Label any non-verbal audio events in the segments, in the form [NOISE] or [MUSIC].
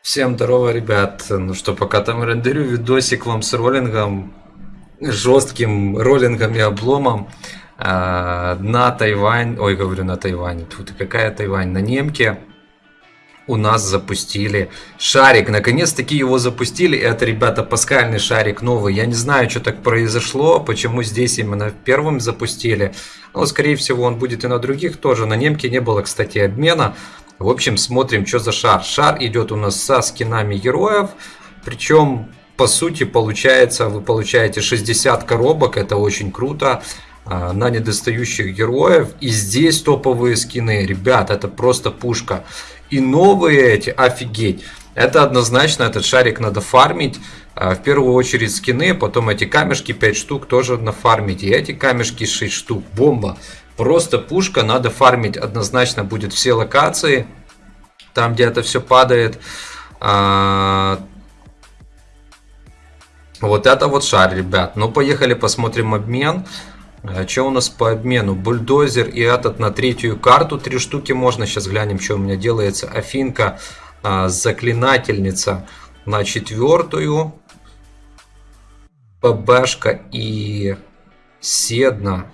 Всем здорово, ребят. Ну что, пока там рендерю видосик вам с роллингом, жестким роллингом и обломом. А, на Тайвань, ой, говорю на Тайване, тут какая Тайвань, на немке у нас запустили шарик. Наконец-таки его запустили. Это, ребята, паскальный шарик новый. Я не знаю, что так произошло, почему здесь именно первым запустили. Но, скорее всего, он будет и на других тоже. На немке не было, кстати, обмена. В общем, смотрим, что за шар. Шар идет у нас со скинами героев. Причем, по сути, получается, вы получаете 60 коробок. Это очень круто а, на недостающих героев. И здесь топовые скины. Ребят, это просто пушка. И новые эти, офигеть. Это однозначно, этот шарик надо фармить. А, В первую очередь скины, потом эти камешки 5 штук тоже нафармить. И эти камешки 6 штук. Бомба. Просто пушка, надо фармить однозначно будет все локации. Там, где это все падает. А, Вот это вот шар, ребят. Ну, поехали посмотрим обмен. А, Что у нас по обмену? Бульдозер и этот на третью карту. Три штуки можно. Сейчас глянем, что у меня делается. Афинка, а, заклинательница на четвертую. ПБшка и Седна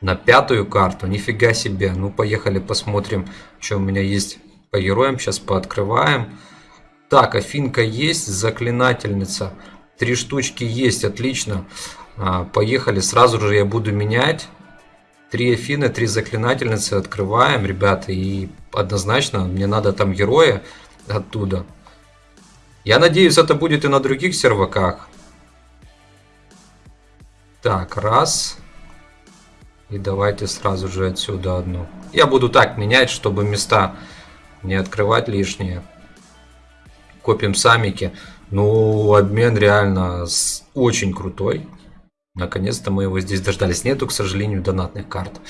на пятую карту. Нифига себе. Ну, поехали посмотрим, что у меня есть по героям. Сейчас пооткрываем. Так, Афинка есть, заклинательница. Три штучки есть, отлично. А, поехали, сразу же я буду менять. Три Афины, три заклинательницы открываем, ребята. И однозначно мне надо там героя оттуда. Я надеюсь, это будет и на других серваках. Так, раз. И давайте сразу же отсюда одну. Я буду так менять, чтобы места не открывать лишние. Копим самики. Ну, обмен реально очень крутой. Наконец-то мы его здесь дождались. Нету, к сожалению, донатных карт.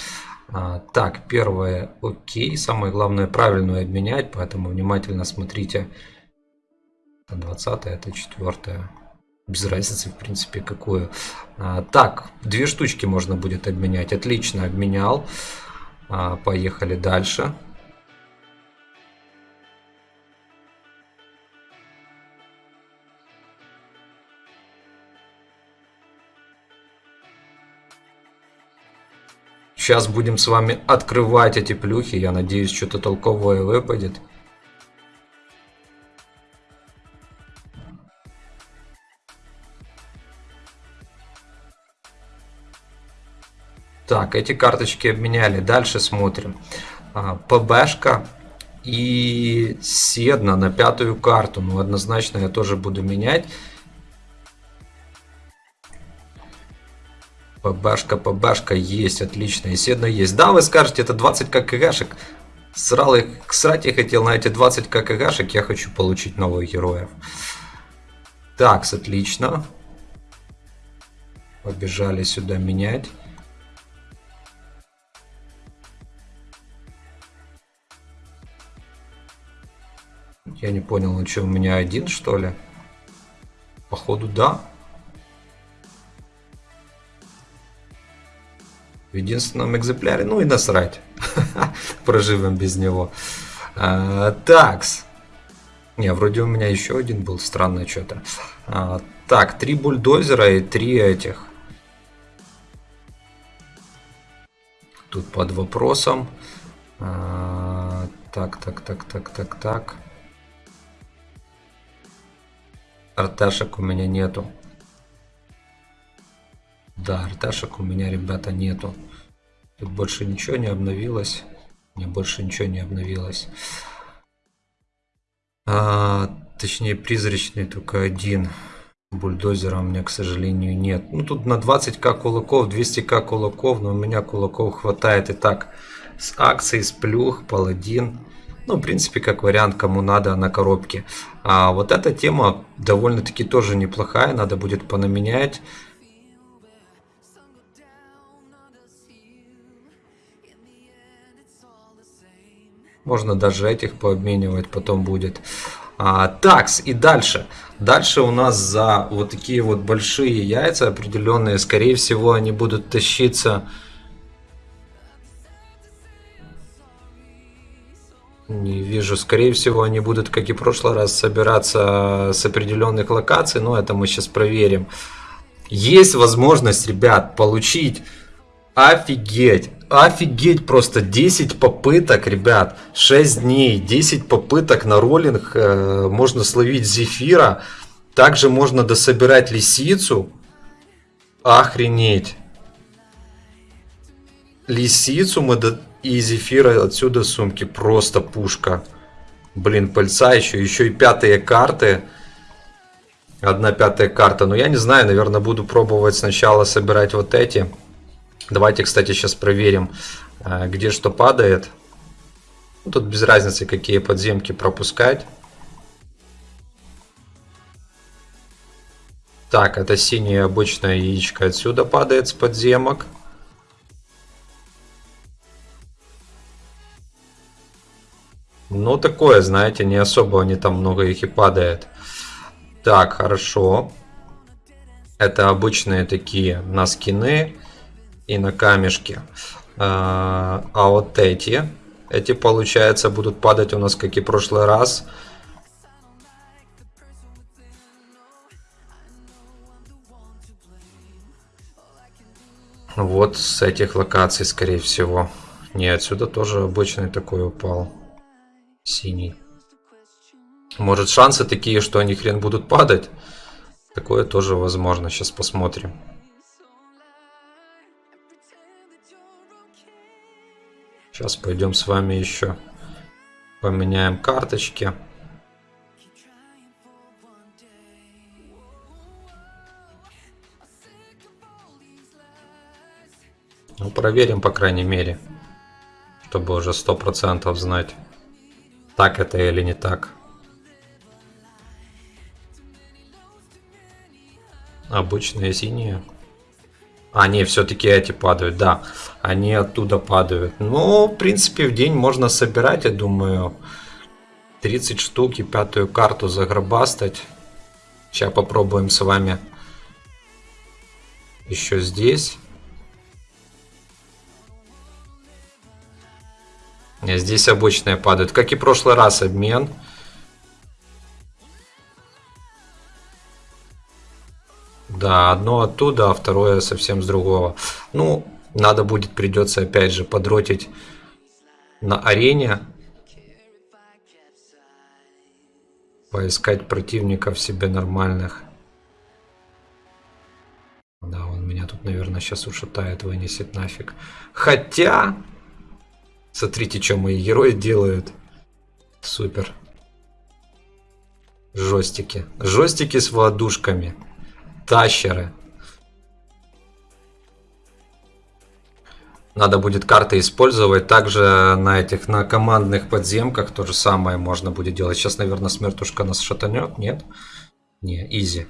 А, так, первое, окей. Самое главное, правильную обменять, поэтому внимательно смотрите. Это 20 это 4 без разницы, в принципе, какую. А, так, две штучки можно будет обменять. Отлично, обменял. А, поехали дальше. Сейчас будем с вами открывать эти плюхи. Я надеюсь, что-то толковое выпадет. Так, эти карточки обменяли. Дальше смотрим. А, ПБшка и Седна на пятую карту. Ну, однозначно я тоже буду менять. ПБшка, ПБшка есть, отлично. И Седна есть. Да, вы скажете, это 20 ККГшек. Срал их, срать я хотел на эти 20 ККГшек. Я хочу получить новых героев. Так, отлично. Побежали сюда менять. Я не понял, он что, у меня один, что ли? Походу, да. В единственном экземпляре. Ну и насрать. [LAUGHS] Проживем без него. А, такс. Не, вроде у меня еще один был. Странно что-то. А, так, три бульдозера и три этих. Тут под вопросом. А, так, так, так, так, так, так. Арташек у меня нету. Да, арташек у меня, ребята, нету. Тут больше ничего не обновилось. Мне больше ничего не обновилось. А, точнее, призрачный только один. Бульдозера у меня, к сожалению, нет. Ну, тут на 20к кулаков, 200к кулаков, но у меня кулаков хватает и так. С акцией, с плюх, паладин. Ну, в принципе, как вариант, кому надо на коробке. А вот эта тема довольно-таки тоже неплохая. Надо будет понаменять. Можно даже этих пообменивать потом будет. А, такс, и дальше. Дальше у нас за вот такие вот большие яйца определенные, скорее всего, они будут тащиться... Не вижу. Скорее всего, они будут, как и в прошлый раз, собираться с определенных локаций. Но это мы сейчас проверим. Есть возможность, ребят, получить Офигеть! Офигеть просто 10 попыток, ребят, 6 дней, 10 попыток на роллинг, э, можно словить зефира, также можно дособирать лисицу, охренеть. Лисицу мы до... и зефира отсюда сумки, просто пушка. Блин, пыльца еще, еще и пятые карты. Одна пятая карта, но я не знаю, наверное, буду пробовать сначала собирать вот эти. Давайте, кстати, сейчас проверим, э, где что падает. Тут без разницы, какие подземки пропускать. Так, это синее обычное яичко отсюда падает с подземок. Ну, такое, знаете, не особо они там много их и падает. Так, хорошо. Это обычные такие на скины и на камешке. А, а вот эти, эти получается будут падать у нас как и в прошлый раз. Вот с этих локаций, скорее всего. Не, отсюда тоже обычный такой упал. Синий. Может шансы такие, что они хрен будут падать? Такое тоже возможно. Сейчас посмотрим. Сейчас пойдем с вами еще поменяем карточки. Ну, проверим, по крайней мере, чтобы уже сто процентов знать, так это или не так. Обычные синие. А, не, все-таки эти падают, да. Они оттуда падают. Ну, в принципе, в день можно собирать, я думаю. 30 штук и пятую карту загробастать. Сейчас попробуем с вами еще здесь. Здесь обычные падают. Как и в прошлый раз обмен. Да, одно оттуда, а второе совсем с другого. Ну, надо будет, придется опять же подротить на арене. Поискать противников себе нормальных. Да, он меня тут, наверное, сейчас ушатает, вынесет нафиг. Хотя... Смотрите, что мои герои делают. Супер. Жестики. Жестики с воодушками тащеры. Надо будет карты использовать. Также на этих, на командных подземках то же самое можно будет делать. Сейчас, наверное, смертушка нас шатанет. Нет? Не, изи.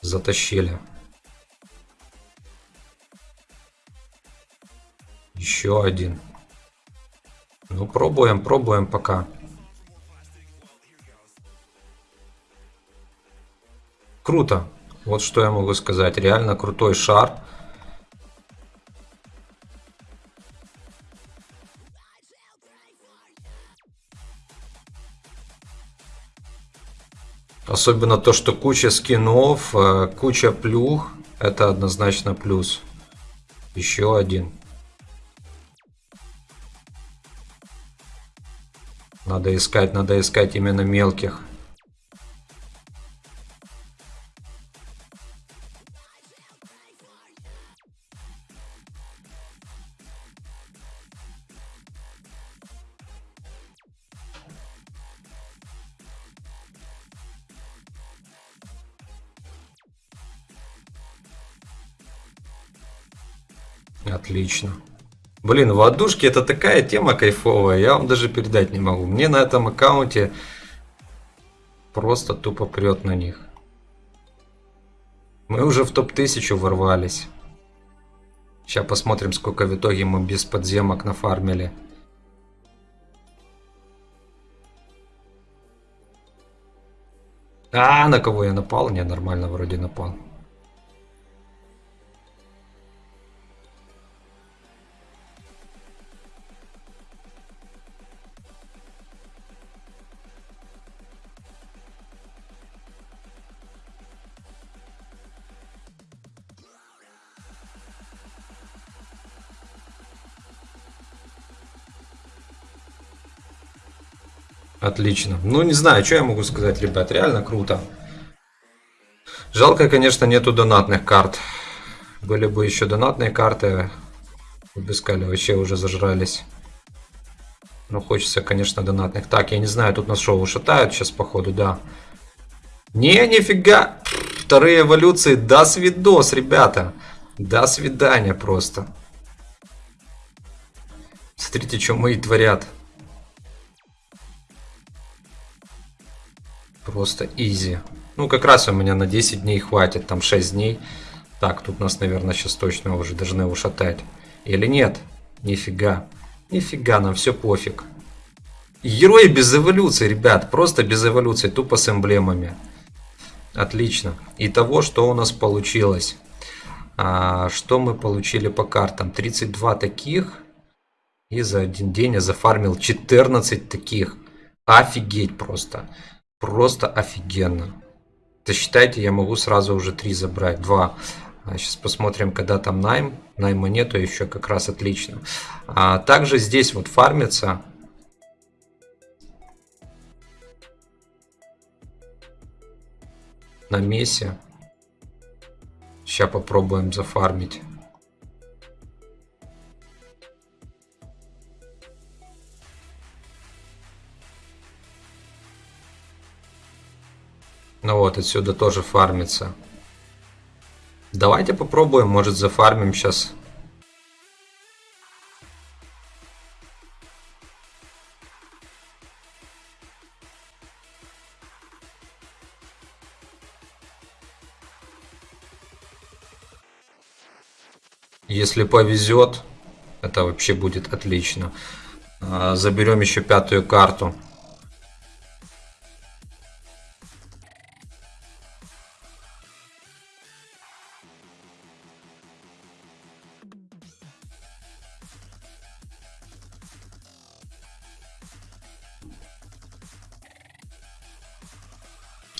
Затащили. Еще один. Ну, пробуем, пробуем пока. Круто. Вот что я могу сказать. Реально крутой шар. Особенно то, что куча скинов, э, куча плюх. Это однозначно плюс. Еще один. Надо искать, надо искать именно мелких. Отлично. Блин, водушки это такая тема кайфовая, я вам даже передать не могу. Мне на этом аккаунте просто тупо прет на них. Мы уже в топ-1000 ворвались. Сейчас посмотрим, сколько в итоге мы без подземок нафармили. А, на кого я напал? Не, нормально вроде напал. Отлично. Ну, не знаю, что я могу сказать, ребят. Реально круто. Жалко, конечно, нету донатных карт. Были бы еще донатные карты. Сказали, вообще уже зажрались. Но хочется, конечно, донатных. Так, я не знаю, тут нас шоу шатают сейчас, походу, да. Не, нифига. Вторые эволюции. До свидос, ребята. До свидания просто. Смотрите, что мои творят. Просто изи. Ну, как раз у меня на 10 дней хватит, там 6 дней. Так, тут нас, наверное, сейчас точно уже должны ушатать. Или нет? Нифига. Нифига, нам все пофиг. Герои без эволюции, ребят. Просто без эволюции, тупо с эмблемами. Отлично. И того, что у нас получилось. А, что мы получили по картам? 32 таких. И за один день я зафармил 14 таких. Офигеть просто. Просто офигенно. То считайте, я могу сразу уже 3 забрать. 2. Сейчас посмотрим, когда там найм. Найма нету, еще как раз отлично. А также здесь вот фармится. На мессе. Сейчас попробуем зафармить. Ну вот, отсюда тоже фармится. Давайте попробуем, может зафармим сейчас. Если повезет, это вообще будет отлично. А, заберем еще пятую карту.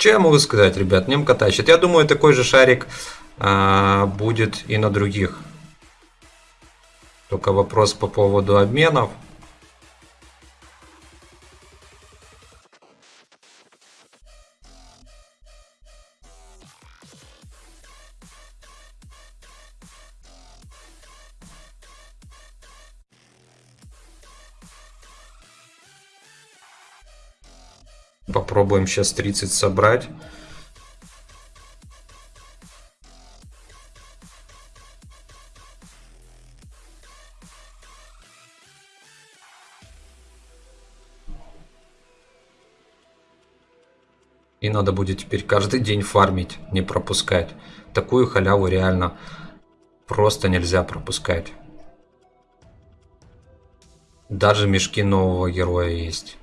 Что я могу сказать, ребят? Немка тащит. Я думаю, такой же шарик а, будет и на других. Только вопрос по поводу обменов. Попробуем сейчас 30 собрать. И надо будет теперь каждый день фармить, не пропускать. Такую халяву реально просто нельзя пропускать. Даже мешки нового героя есть.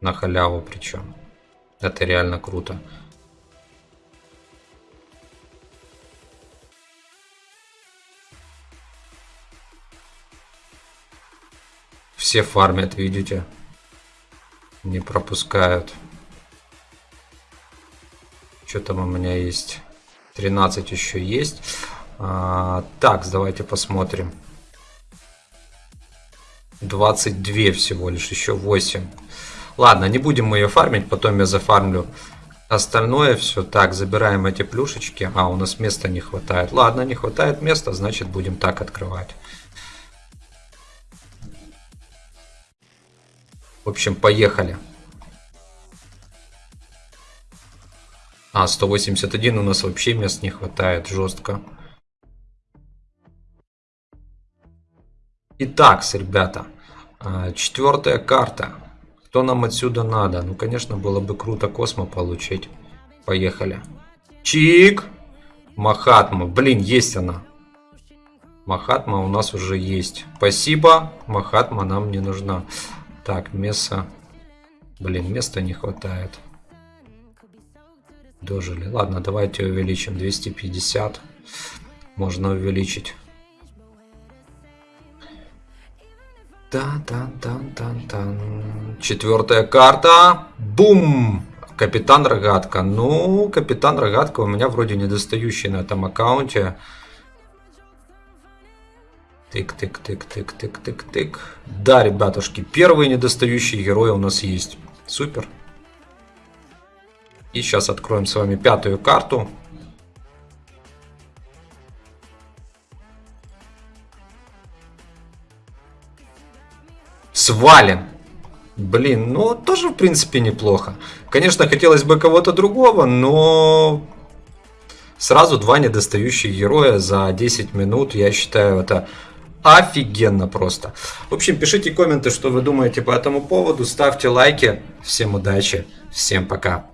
На халяву причем. Это реально круто. Все фармят, видите? Не пропускают. Что там у меня есть? 13 еще есть. А, так, давайте посмотрим. 22 всего лишь, еще 8. Ладно, не будем мы ее фармить, потом я зафармлю остальное все. Так, забираем эти плюшечки. А, у нас места не хватает. Ладно, не хватает места, значит будем так открывать. В общем, поехали. А, 181 у нас вообще мест не хватает, жестко. Итак, ребята, а, четвертая карта. Что нам отсюда надо? Ну, конечно, было бы круто космо получить. Поехали. Чик! Махатма. Блин, есть она. Махатма у нас уже есть. Спасибо. Махатма нам не нужна. Так, место. Блин, места не хватает. Дожили. Ладно, давайте увеличим 250. Можно увеличить. Тан-тан-тан-тан-тан. Четвертая карта. Бум! Капитан Рогатка. Ну, Капитан Рогатка у меня вроде недостающий на этом аккаунте. Тык-тык-тык-тык-тык-тык-тык. Да, ребятушки, первые недостающие герои у нас есть. Супер. И сейчас откроем с вами пятую карту. Свалим. Блин, ну тоже в принципе неплохо. Конечно, хотелось бы кого-то другого, но сразу два недостающих героя за 10 минут, я считаю, это офигенно просто. В общем, пишите комменты, что вы думаете по этому поводу, ставьте лайки. Всем удачи, всем пока.